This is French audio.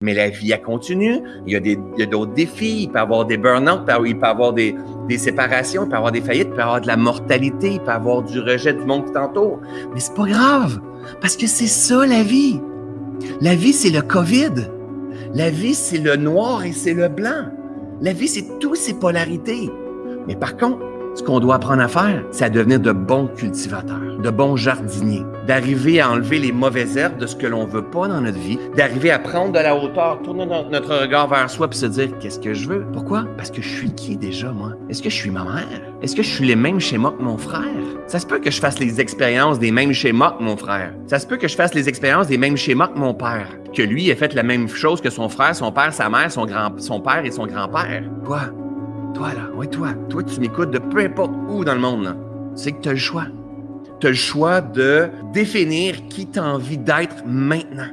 Mais la vie, elle continue. Il y a, d'autres défis. Il peut y avoir des burn-out, il peut y avoir des, des séparations, il peut y avoir des faillites, il peut y avoir de la mortalité, il peut y avoir du rejet du monde qui t'entoure. Mais c'est pas grave, parce que c'est ça la vie. La vie, c'est le COVID. La vie, c'est le noir et c'est le blanc. La vie, c'est toutes ces polarités. Mais par contre, ce qu'on doit apprendre à faire, c'est à devenir de bons cultivateurs, de bons jardiniers, d'arriver à enlever les mauvaises herbes de ce que l'on veut pas dans notre vie, d'arriver à prendre de la hauteur, tourner notre regard vers soi puis se dire qu'est-ce que je veux? Pourquoi? Parce que je suis qui déjà, moi? Est-ce que je suis ma mère? Est-ce que je suis les mêmes schémas que mon frère? Ça se peut que je fasse les expériences des mêmes schémas que mon frère. Ça se peut que je fasse les expériences des mêmes schémas que mon père. Que lui ait fait la même chose que son frère, son père, sa mère, son, grand, son père et son grand-père. Quoi? Toi, là, oui, toi, toi, tu m'écoutes de peu importe où dans le monde, C'est que tu as le choix. Tu as le choix de définir qui tu as envie d'être maintenant.